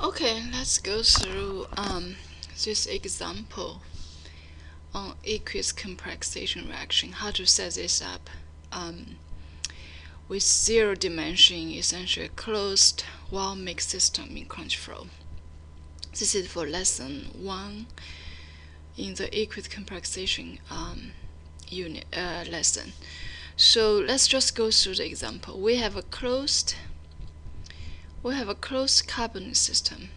Okay, let's go through um, this example on aqueous complexation reaction, how to set this up um, with zero dimension, essentially closed wall mixed system in control. This is for lesson one in the aqueous complexation um, unit uh, lesson. So let's just go through the example. We have a closed we have a closed carbon system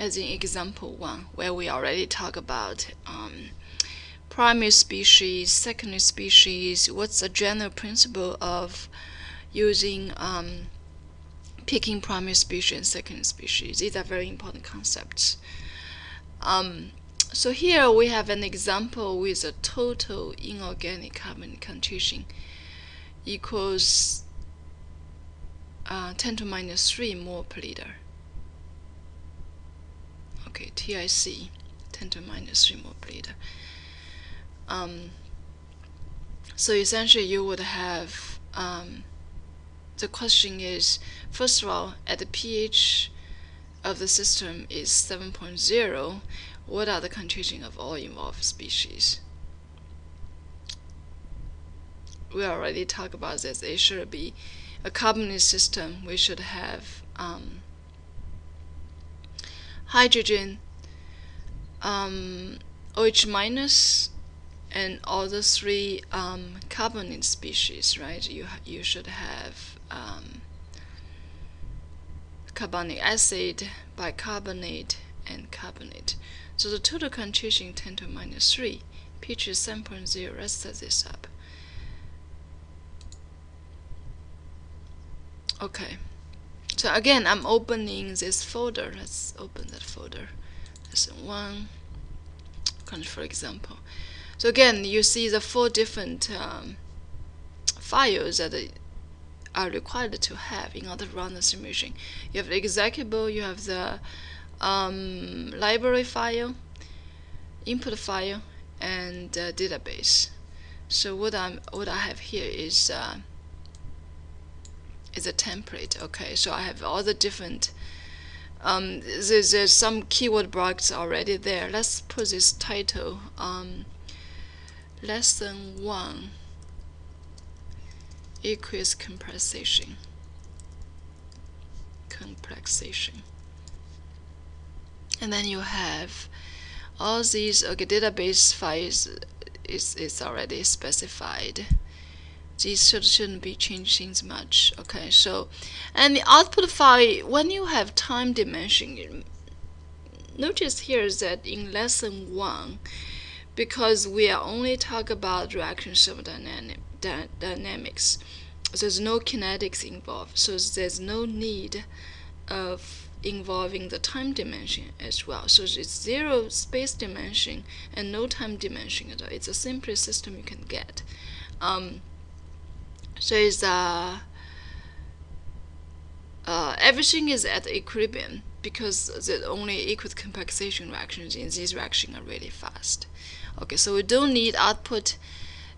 as in example 1 where we already talk about um, primary species, secondary species, what's the general principle of using um, picking primary species and secondary species. These are very important concepts. Um, so here we have an example with a total inorganic carbon concentration equals uh, 10 to minus 3 mole per liter. Okay, TIC, 10 to minus 3 mole per liter. Um, so essentially you would have, um, the question is, first of all, at the pH of the system is 7.0, what are the concentration of all involved species? We already talked about this. It should be a carbonate system, we should have um, hydrogen, um, OH minus, and all the three um, carbonate species, right? You you should have um, carbonic acid, bicarbonate, and carbonate. So the total concentration 10 to minus 3, pH is 7.0. Let's set this up. Okay. So again I'm opening this folder. Let's open that folder. Lesson one. Country for example. So again you see the four different um, files that are required to have in order to run the simulation. You have the executable you have the um, library file input file and uh, database. So what I'm what I have here is uh, is a template okay? So I have all the different um, there's, there's some keyword blocks already there. Let's put this title um, lesson 1 aqueous complexation complexation and then you have all these okay database files is, is already specified these should, shouldn't be changing much okay? So and the output file when you have time dimension notice here that in lesson one because we are only talk about reaction thermodynamics there's no kinetics involved so there's no need of involving the time dimension as well. So it's zero space dimension and no time dimension at all. It's the simplest system you can get. Um, so it's uh, uh, everything is at equilibrium because the only aqueous complexation reactions in this reaction are really fast. Okay, so we don't need output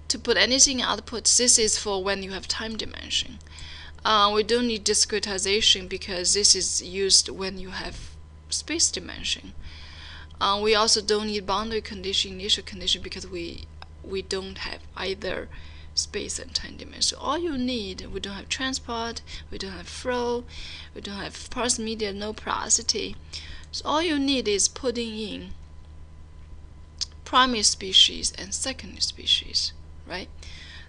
to put anything in output. This is for when you have time dimension. Uh, we don't need discretization because this is used when you have space dimension. Uh, we also don't need boundary condition, initial condition because we we don't have either space and time dimension. All you need, we don't have transport, we don't have flow, we don't have porous media, no porosity. So all you need is putting in primary species and secondary species, right?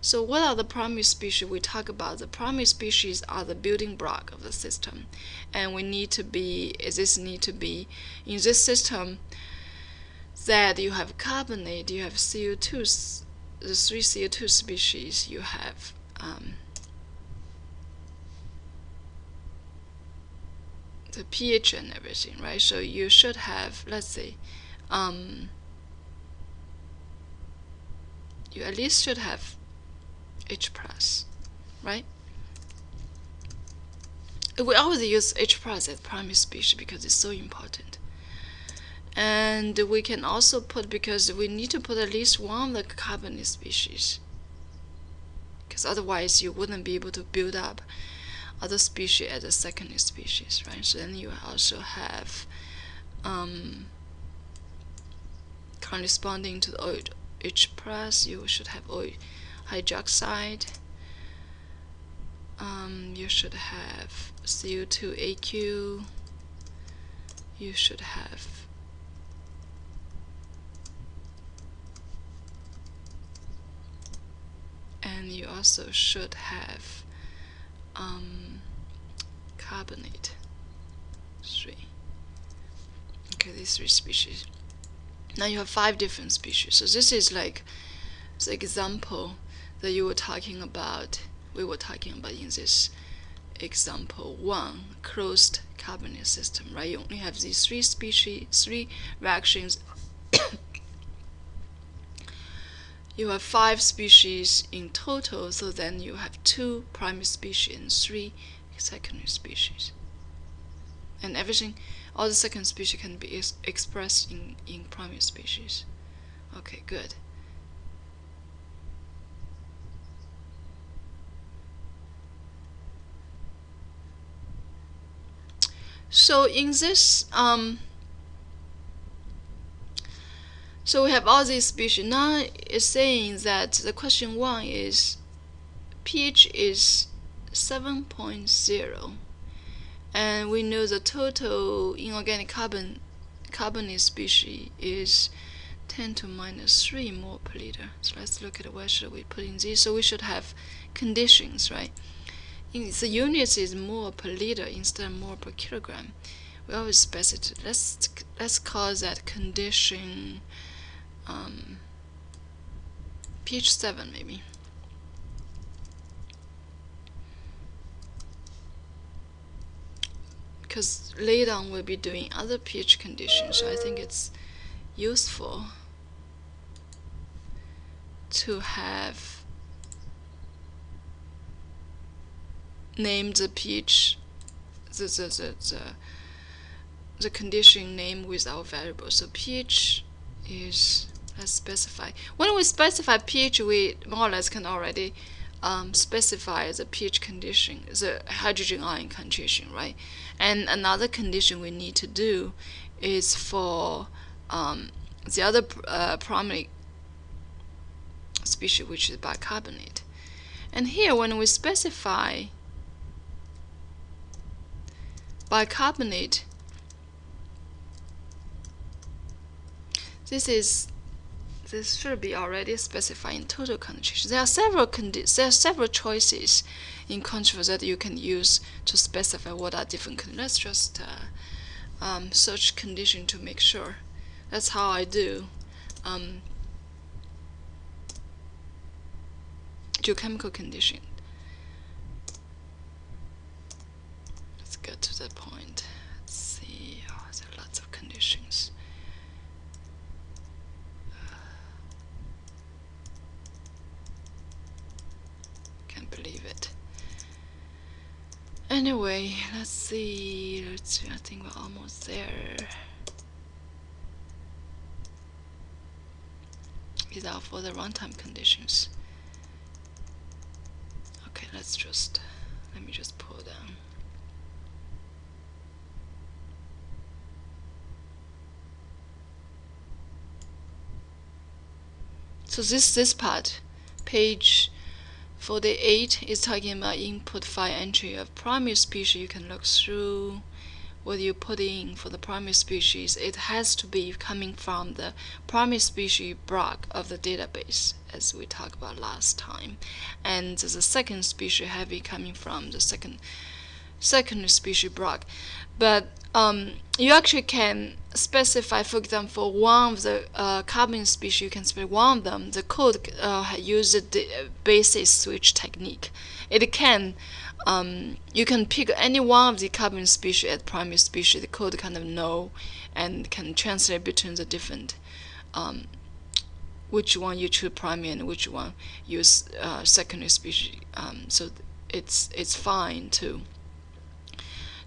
So what are the primary species? We talk about the primary species are the building block of the system. And we need to be, this need to be, in this system, that you have carbonate, you have CO2 the three CO2 species you have um, the pH and everything, right? So you should have, let's say, um, you at least should have H plus, right? We always use H plus as primary species because it's so important and we can also put because we need to put at least one of the carbonate species because otherwise you wouldn't be able to build up other species as a secondary species, right? So then you also have um, corresponding to the OH plus, you should have oil hydroxide. Um, you should have CO2AQ. You should have and you also should have um, carbonate three. Okay these three species. Now you have five different species. So this is like the example that you were talking about. We were talking about in this example one closed carbonate system right? You only have these three species three reactions you have five species in total, so then you have two primary species and three secondary species. And everything, all the second species can be ex expressed in, in primary species. Okay, good. So in this um, so we have all these species. Now it's saying that the question one is pH is 7.0 and we know the total inorganic carbon carbonate species is 10 to minus 3 mole per liter. So let's look at where should we put in this. So we should have conditions, right? In the units is mole per liter instead of mole per kilogram. We always specify. Let's let's call that condition um, pH 7 maybe. Because later on we'll be doing other pH conditions, so I think it's useful to have named the pH the, the, the, the, the condition name with our variable. So pH is let's specify. When we specify pH, we more or less can already um, specify the pH condition, the hydrogen ion concentration, right? And another condition we need to do is for um, the other uh, primary species, which is bicarbonate. And here, when we specify bicarbonate, this is this should be already specified in total concentration. There are several there are several choices in control that you can use to specify what are different conditions. Let's just uh, um, search condition to make sure. That's how I do. Um, geochemical condition. Let's get to that point. Let's see. Oh, there are lots of conditions. believe it. Anyway, let's see. Let's see. I think we're almost there. These are for the runtime conditions. Okay, let's just let me just pull down. So this this part, page for the 8 is talking about input file entry of primary species. You can look through what you put in for the primary species. It has to be coming from the primary species block of the database as we talked about last time. And the second species have heavy coming from the second second species block. But um, you actually can specify, for example, one of the uh, carbon species, you can specify one of them. The code uh, uses the basis switch technique. It can, um, you can pick any one of the carbon species as primary species. The code kind of know and can translate between the different, um, which one you choose primary and which one use uh, secondary species. Um, so it's it's fine to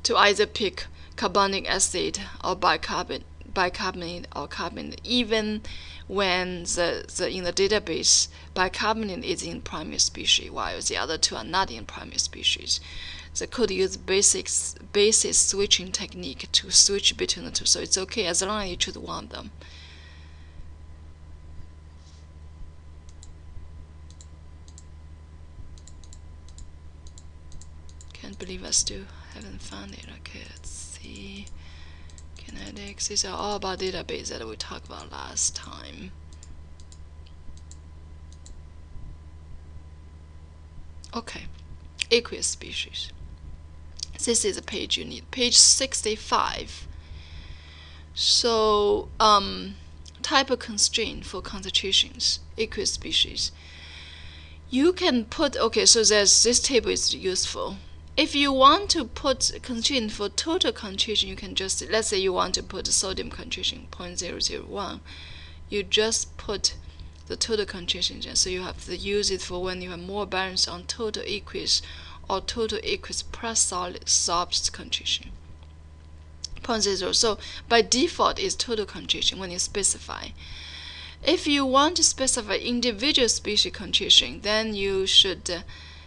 to either pick carbonic acid or bicarbonate, bicarbonate or carbonate, even when the, the in the database bicarbonate is in primary species, while the other two are not in primary species. They could use basics basis switching technique to switch between the two. So it's okay as long as you choose one of them. Can't believe I still haven't found it. Okay, let's see. Kinetics. These are all about database that we talked about last time. Okay, aqueous species. This is a page you need. Page 65. So, um, type of constraint for concentrations, aqueous species. You can put, okay, so there's this table is useful. If you want to put concentration for total concentration, you can just, let's say you want to put sodium concentration 0.001, you just put the total concentration. So you have to use it for when you have more balance on total aqueous or total aqueous plus solid sorbs concentration. 0.0. So by default is total concentration when you specify. If you want to specify individual species concentration, then you should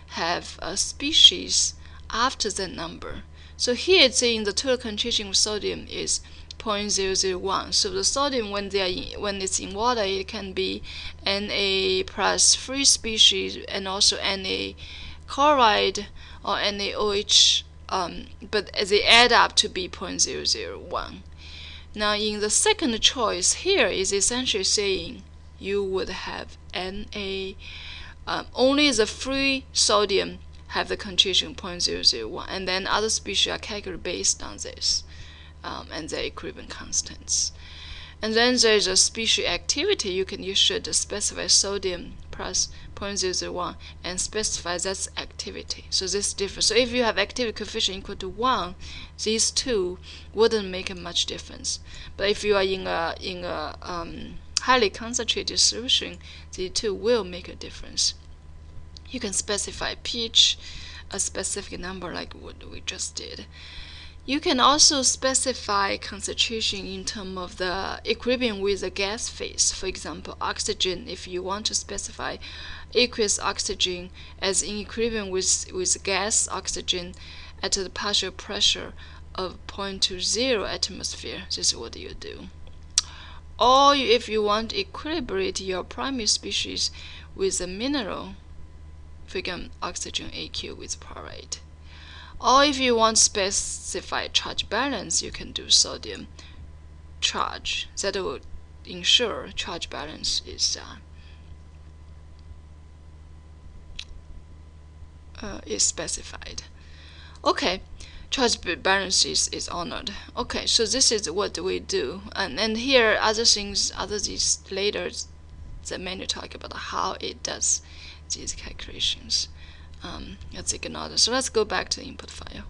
have a species after that number. So here it's saying the total concentration of sodium is 0.001. So the sodium, when they are in, when it's in water, it can be Na plus free species and also Na chloride or NaOH, um, but they add up to be 0.001. Now in the second choice here is essentially saying you would have Na, um, only the free sodium have the concentration 0.001 and then other species are calculated based on this um, and their equilibrium constants. And then there's a species activity. You can you should specify sodium plus 0.001 and specify that's activity. So this difference. So if you have activity coefficient equal to one, these two wouldn't make a much difference. But if you are in a in a um, highly concentrated solution, the two will make a difference. You can specify pH, a specific number like what we just did. You can also specify concentration in terms of the equilibrium with the gas phase. For example, oxygen, if you want to specify aqueous oxygen as in equilibrium with, with gas oxygen at the partial pressure of 0.20 atmosphere, this is what you do. Or if you want to equilibrate your primary species with a mineral, example, oxygen AQ with chloride. Or if you want specify charge balance, you can do sodium charge. That will ensure charge balance is uh, uh, is specified. Okay, charge balance is, is honored. Okay, so this is what we do. And, and here, other things, other these later, the menu talk about how it does these calculations um, let's ignore this. So let's go back to the input file.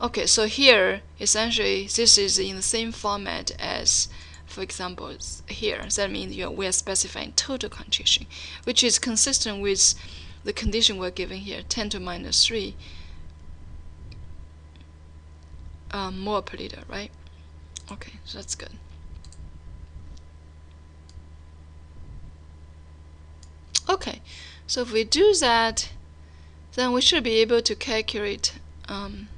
Okay, so here, essentially, this is in the same format as, for example, here. That means you know, we are specifying total concentration, which is consistent with the condition we're given here, 10 to minus 3 um, mole per liter, right? Okay, so that's good. Okay, so if we do that, then we should be able to calculate, um,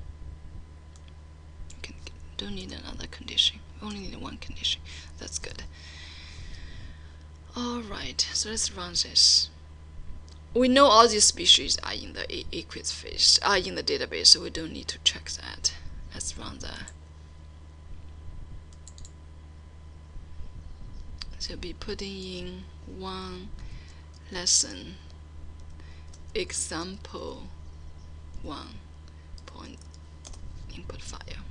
don't need another condition, we only need one condition, that's good. Alright, so let's run this. We know all these species are in the aqueous phase, are in the database, so we don't need to check that. Let's run that. So be putting in one lesson example 1 point input file.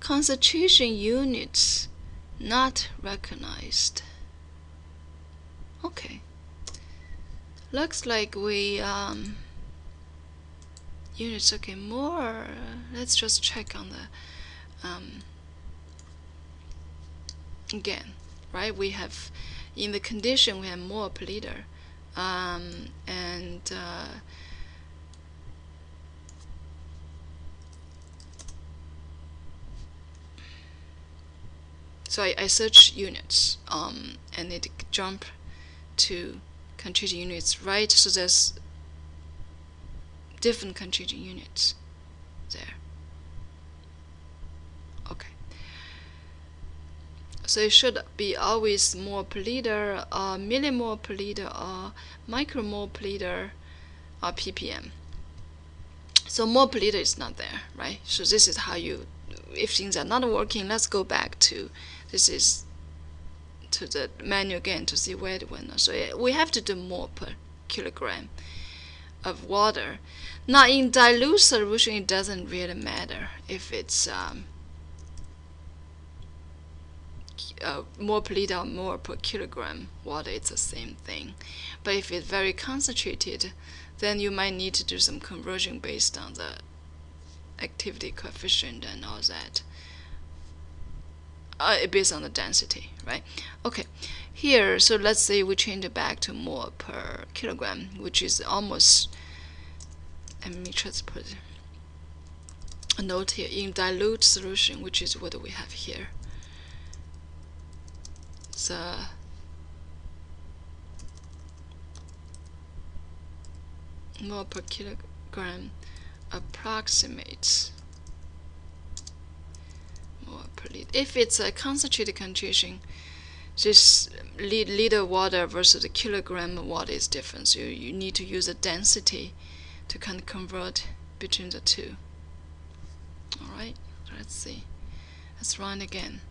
Concentration units not recognized. Okay. Looks like we um, units okay more. Let's just check on the um, again, right? We have in the condition we have mole per liter um, and uh, so I, I search units um, and it jump to concentration units right so there's different contributing units there. Okay. So it should be always mole per liter, uh, millimole per liter, or micromole per liter, or ppm. So mole per liter is not there, right? So this is how you, if things are not working, let's go back to, this is to the menu again to see where it went. So we have to do mole per kilogram of water. Now in dilute solution, it doesn't really matter if it's um, uh, more per liter or more per kilogram water, it's the same thing. But if it's very concentrated, then you might need to do some conversion based on the activity coefficient and all that. Uh, based on the density, right? Okay, here, so let's say we change it back to mole per kilogram, which is almost, let me just put a note here, in dilute solution, which is what we have here. The uh, mole per kilogram approximates mole per liter. If it's a concentrated concentration, this liter water versus the kilogram water is different. So you need to use the density to kind of convert between the two. Alright, let's see. Let's run again.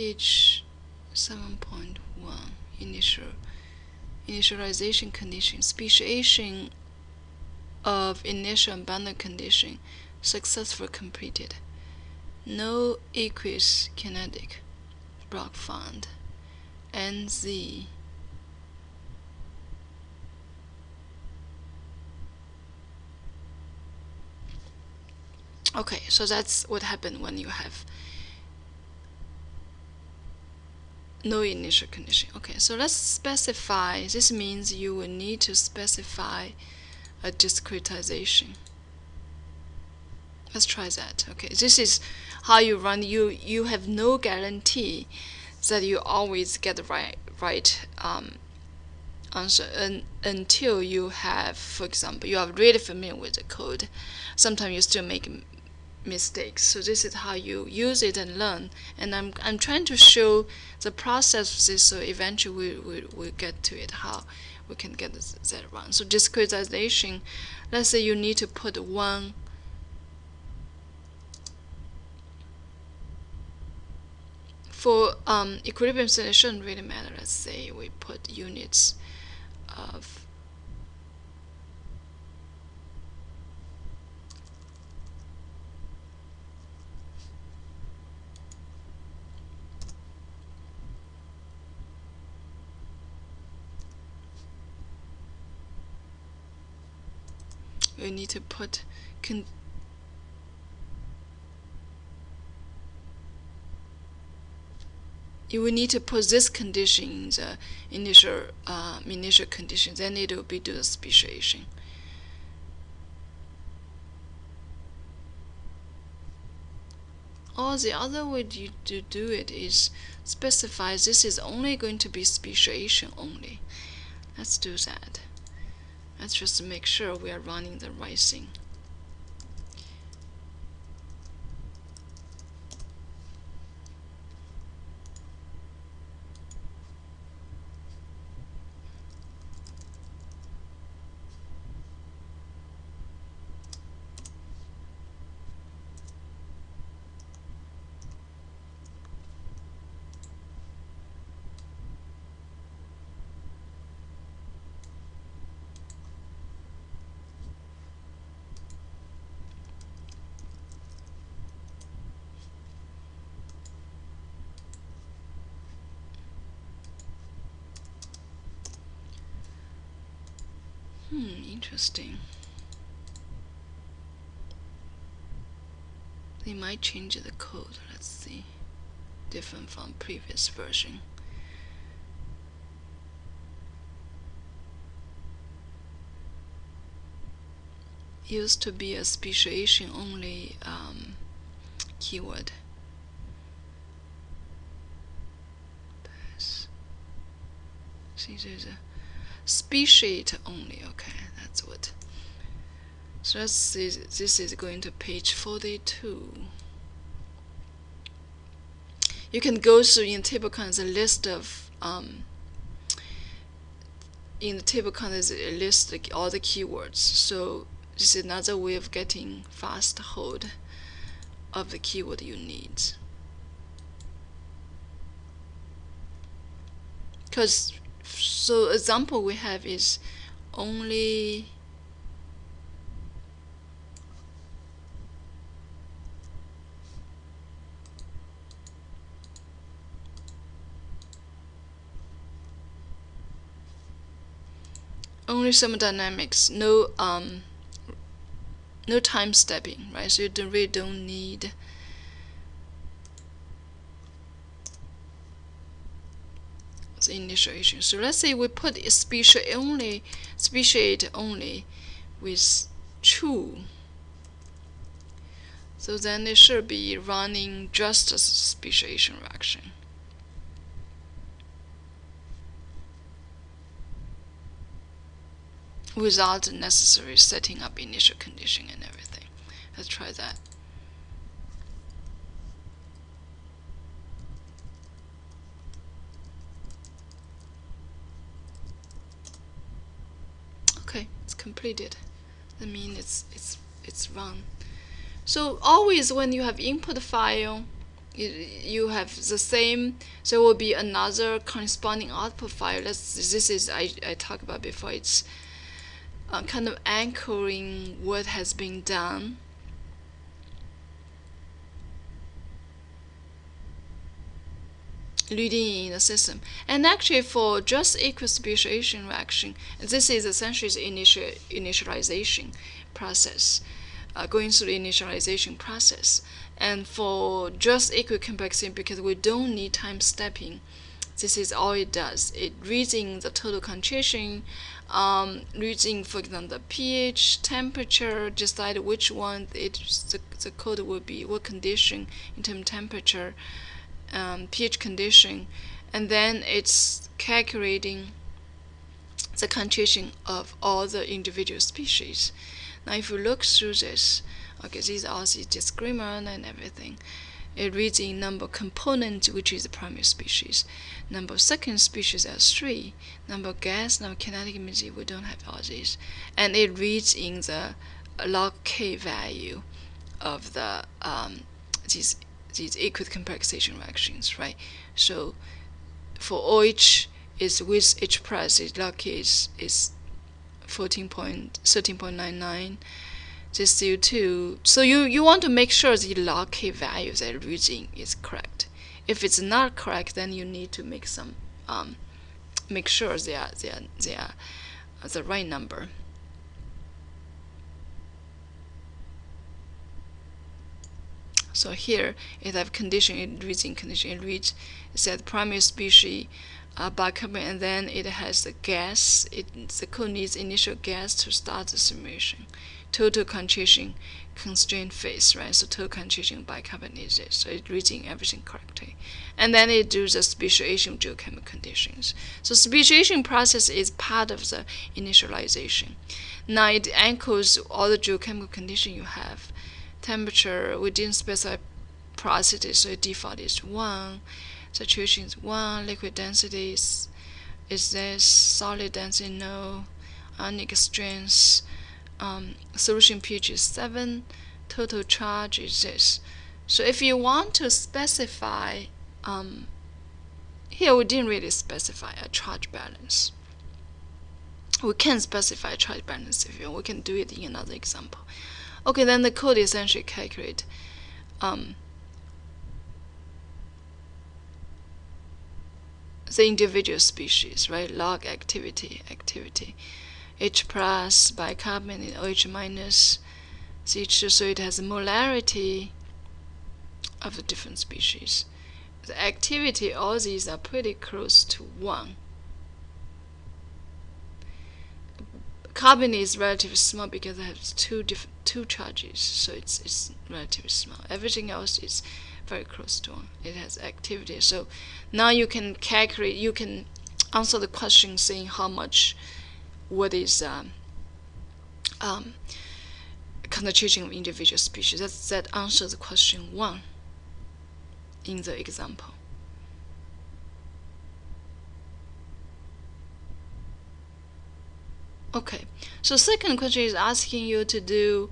pH 7.1 initial initialization condition speciation of initial abundant condition successfully completed. No aqueous kinetic block found. NZ okay so that's what happened when you have no initial condition. Okay, so let's specify, this means you will need to specify a discretization. Let's try that. Okay, this is how you run. You you have no guarantee that you always get the right right um, answer un, until you have, for example, you are really familiar with the code. Sometimes you still make mistakes. So this is how you use it and learn. And I'm, I'm trying to show the process of this so eventually we, we, we'll get to it, how we can get that run. So discretization, let's say you need to put one for um, equilibrium it shouldn't really matter. Let's say we put units of we need to put con you will need to put this condition in the initial uh, initial condition, then it will be the speciation. Or the other way you, to do it is specify this is only going to be speciation only. Let's do that. Let's just make sure we are running the right thing. Interesting. They might change the code. Let's see. Different from previous version. used to be a speciation only um, keyword. See, there's a speciate only. Okay, that's what. So let's see. This is going to page 42. You can go through in table contents a list of um, in the table contents a list of all the keywords. So this is another way of getting fast hold of the keyword you need. Because so example we have is only only thermodynamics, no um, no time stepping, right? So you don't, really don't need initiation. So let's say we put species only, speciate only with true. So then it should be running just a speciation reaction. without the necessary setting up initial condition and everything. Let's try that. Okay, it's completed. That means it's it's it's run. So always when you have input file, you, you have the same. There will be another corresponding output file. Let's, this is I I talked about before. It's uh, kind of anchoring what has been done. Leading in the system. And actually for just aqueous speciation reaction, this is essentially the initial initialization process, uh, going through the initialization process. And for just equicomplexity, because we don't need time stepping, this is all it does. It reads in the total concentration, um, reading, for example, the pH, temperature, decide which one it the, the code will be, what condition in terms of temperature, um, pH condition, and then it's calculating the concentration of all the individual species. Now, if you look through this, okay, these are the discriminant and everything. It reads in number component, which is the primary species. Number second species as three. Number gas, number kinetic energy, we don't have all these. And it reads in the log k value of the um, these these aqueous complexation reactions, right? So for OH is with H plus, log k is, is 14.13.99 this CO2. So you, you want to make sure the K value that you're using is correct. If it's not correct, then you need to make some um, make sure they are they are they are the right number. So here it have condition, it reads in condition, it reads it said primary species uh, bicarbonate and then it has the gas, it, the code needs initial gas to start the simulation total concentration constraint phase, right? So total concentration bicarbonated. So it's reading everything correctly. And then it does the speciation geochemical conditions. So speciation process is part of the initialization. Now it anchors all the geochemical conditions you have. Temperature, we didn't specify porosity, so default is 1. Saturation is 1. Liquid density is, is this. Solid density, no. Ionic strength, um, solution pH is 7, total charge is this. So if you want to specify, um, here we didn't really specify a charge balance. We can specify charge balance if you want. We can do it in another example. Okay, then the code essentially calculate um, the individual species, right? Log activity, activity. H plus bicarbonate OH minus CH2, so it has a molarity of the different species. The activity, all these are pretty close to 1. Carbon is relatively small because it has two different two charges, so it's it's relatively small. Everything else is very close to one. It has activity. So now you can calculate. You can answer the question saying how much, what is um, um, concentration of individual species. That that answers question one in the example. Okay, so second question is asking you to do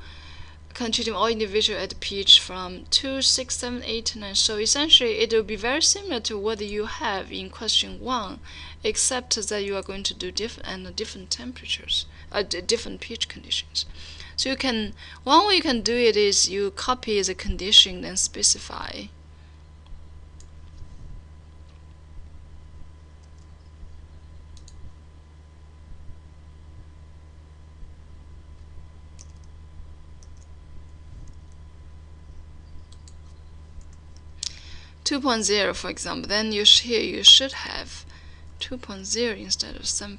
contributing all individual at pH from 2, 6, 7, 8, 9. So essentially it will be very similar to what you have in question 1, except that you are going to do different and different temperatures, uh, different pH conditions. So you can, one way you can do it is you copy the condition and specify 2.0 for example then you here you should have 2.0 instead of 7.0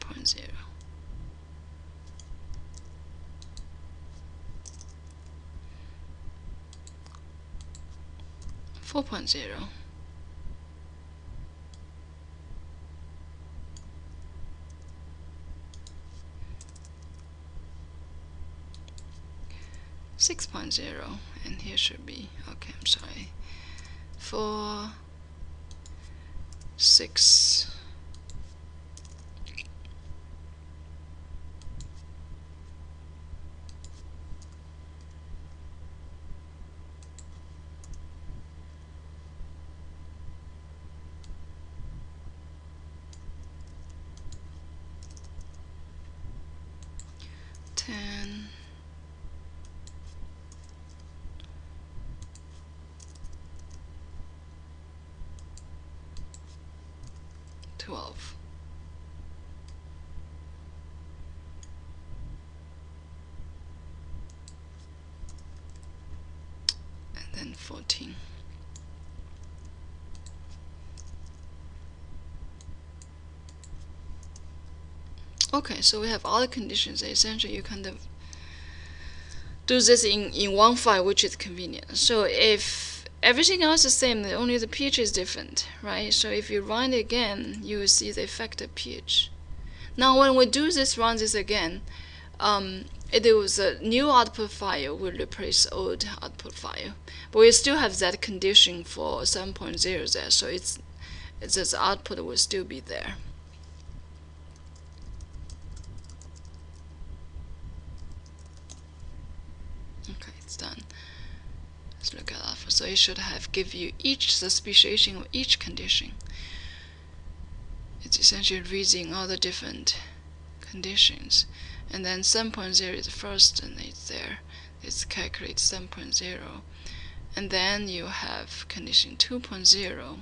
4.0 6.0 and here should be okay I'm sorry four, six, ten. 12. And then 14. Okay, so we have all the conditions. Essentially, you kind of do this in, in one file, which is convenient. So if everything else is the same, only the pH is different, right? So if you run it again, you will see the effect of pH. Now when we do this, run this again, um, it was a new output file will replace old output file. But we still have that condition for 7.0 there, so it's, it's this output will still be there. Okay, it's done. Let's look at alpha. So it should have give you each the speciation of each condition. It's essentially reading all the different conditions. And then 7.0 is first and it's there. It's calculate 7.0. And then you have condition 2.0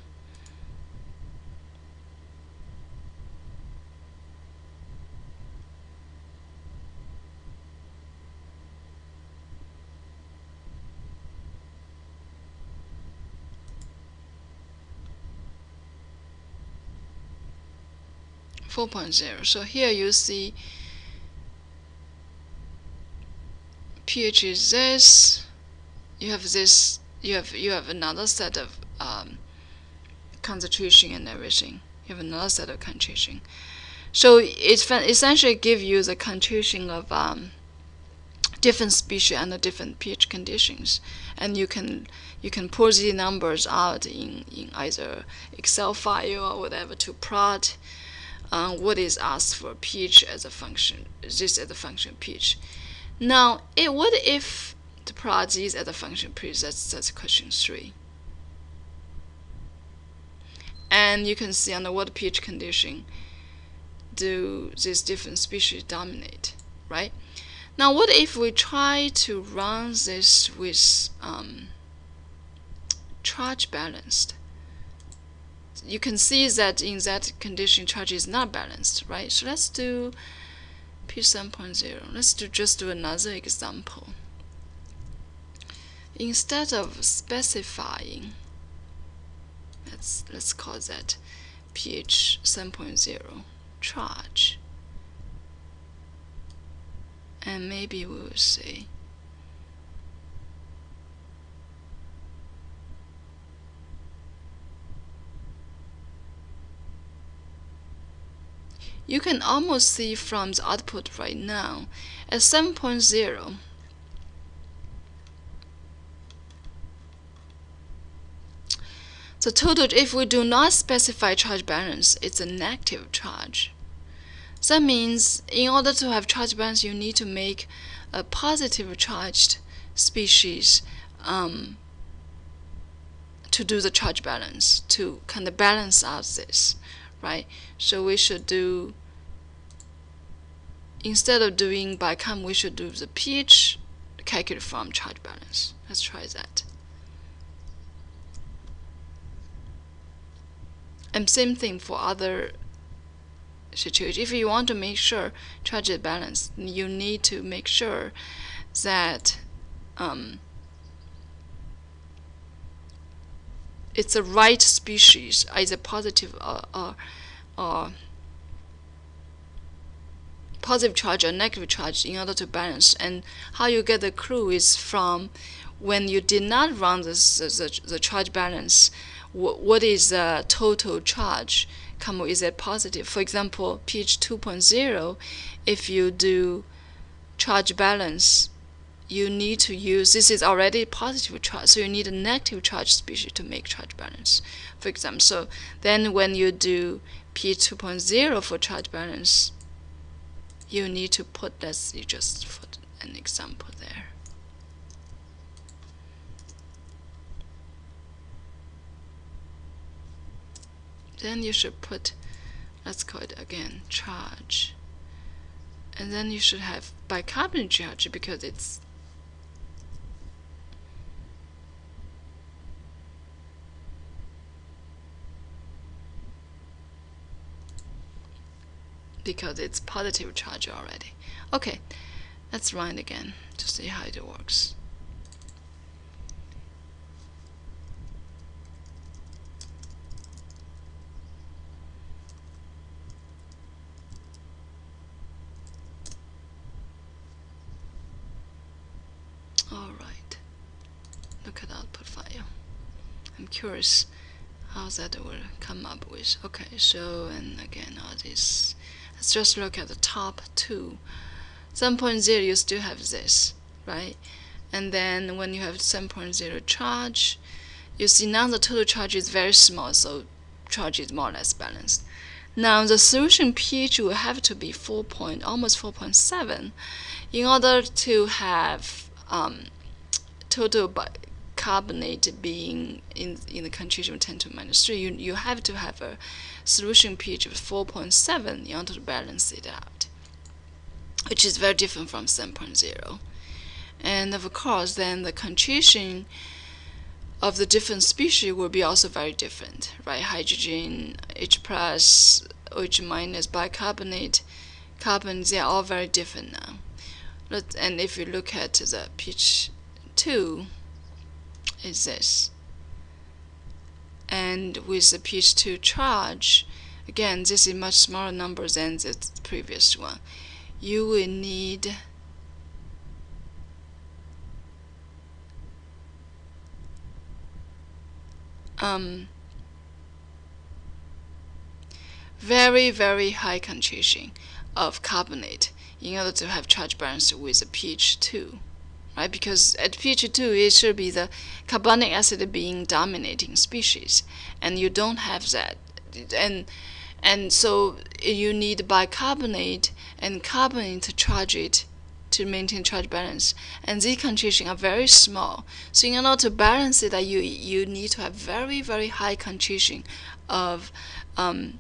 4.0 so here you see pH is this you have this you have you have another set of um, concentration and everything. You have another set of concentration. So it essentially give you the concentration of um, different species under different pH conditions. And you can you can pull these numbers out in, in either Excel file or whatever to plot um, what is asked for pH as a function, this as a function pH. Now, it, what if the plot is as a function pH? That's, that's question 3. And you can see under what pH condition do these different species dominate, right? Now, what if we try to run this with um, charge balanced? You can see that in that condition charge is not balanced, right? So let's do P7.0. Let's do just do another example. Instead of specifying, let's let's call that pH 7.0 charge. and maybe we will see you can almost see from the output right now at 7.0 the total if we do not specify charge balance it's a negative charge. That means in order to have charge balance you need to make a positive charged species um, to do the charge balance to kind of balance out this right? So we should do, instead of doing by com, we should do the pH calculate from charge balance. Let's try that. And same thing for other situations. If you want to make sure charge is balanced, you need to make sure that um, it's the right species, either positive or, or, or positive charge or negative charge in order to balance. And how you get the clue is from when you did not run this, the, the charge balance, what is the total charge? Come is it positive? For example, pH 2.0, if you do charge balance you need to use, this is already positive charge, so you need a negative charge species to make charge balance, for example. So then when you do P 2.0 for charge balance, you need to put, you just put an example there. Then you should put, let's call it again, charge. And then you should have bicarbonate charge because it's because it's positive charge already. Okay, let's run it again to see how it works. Alright, look at output file. I'm curious how that will come up with. Okay, so and again all this Let's just look at the top two. 7.0, you still have this, right? And then when you have 7.0 charge, you see now the total charge is very small, so charge is more or less balanced. Now the solution pH will have to be 4 point, almost 4.7 in order to have um, total carbonate being in, in the concentration of 10 to minus 3, you, you have to have a solution pH of 4.7 in order to balance it out, which is very different from 7.0. And of course, then the concentration of the different species will be also very different, right? Hydrogen, H plus, OH minus, bicarbonate, carbon, they are all very different now. And if you look at the pH 2, is this. And with the pH 2 charge, again, this is much smaller number than the previous one. You will need um, very, very high concentration of carbonate in order to have charge balance with a pH 2 right? Because at pH 2, it should be the carbonic acid being dominating species, and you don't have that. And and so you need bicarbonate and carbonate to charge it to maintain charge balance. And these concentrations are very small. So in order to balance it, you you need to have very very high concentration of um,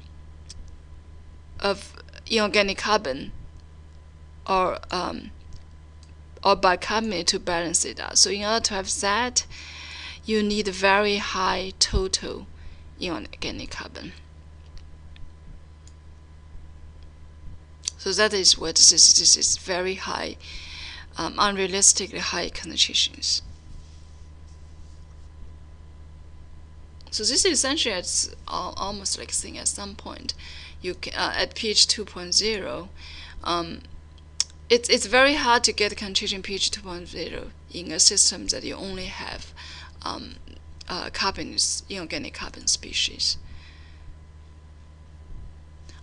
of inorganic carbon or um, or by bicarbonate to balance it out. So in order to have that, you need a very high total inorganic carbon. So that is what this is. This is very high, um, unrealistically high concentrations. So this is essentially it's almost like saying at some point, you can, uh, at pH 2.0, um, it's it's very hard to get concentration pH 2.0 in a system that you only have um, uh, carbon inorganic carbon species.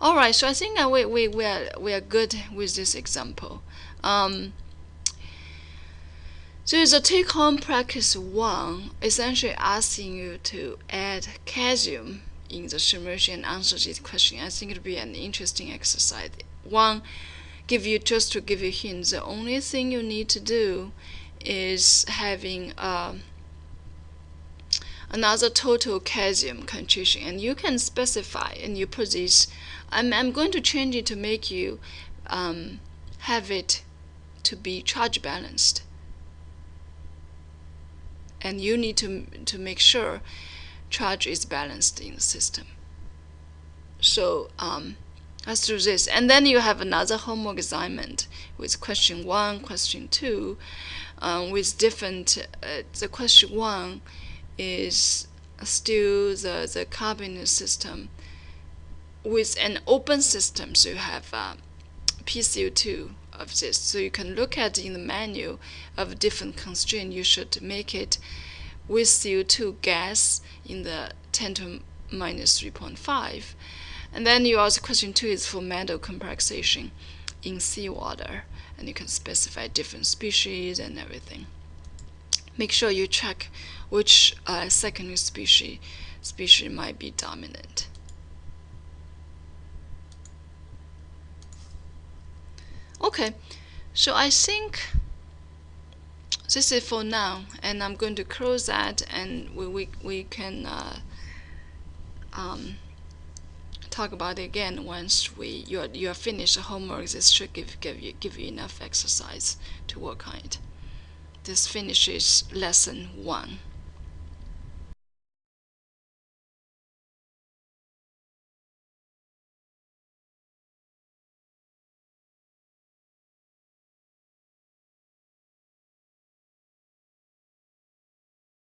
All right, so I think that we we we are we are good with this example. Um, so the take-home practice one essentially asking you to add calcium in the submersion answer this question. I think it would be an interesting exercise. One, give you just to give you hints. The only thing you need to do is having uh, another total calcium concentration, and you can specify and you put this. I'm I'm going to change it to make you um, have it to be charge balanced and you need to, to make sure charge is balanced in the system. So um, let's do this. And then you have another homework assignment with question one, question two, um, with different, uh, the question one is still the, the carbon system with an open system. So you have uh, PCO2 of this. So you can look at in the menu of different constraint. You should make it with CO2 gas in the 10 to minus 3.5. And then you also question two is for metal complexation in seawater. And you can specify different species and everything. Make sure you check which uh, secondary species species might be dominant. Okay, so I think this is for now, and I'm going to close that, and we we, we can uh, um, talk about it again once we you are, you are finished the homework. This should give give you give you enough exercise to work on it. This finishes lesson one.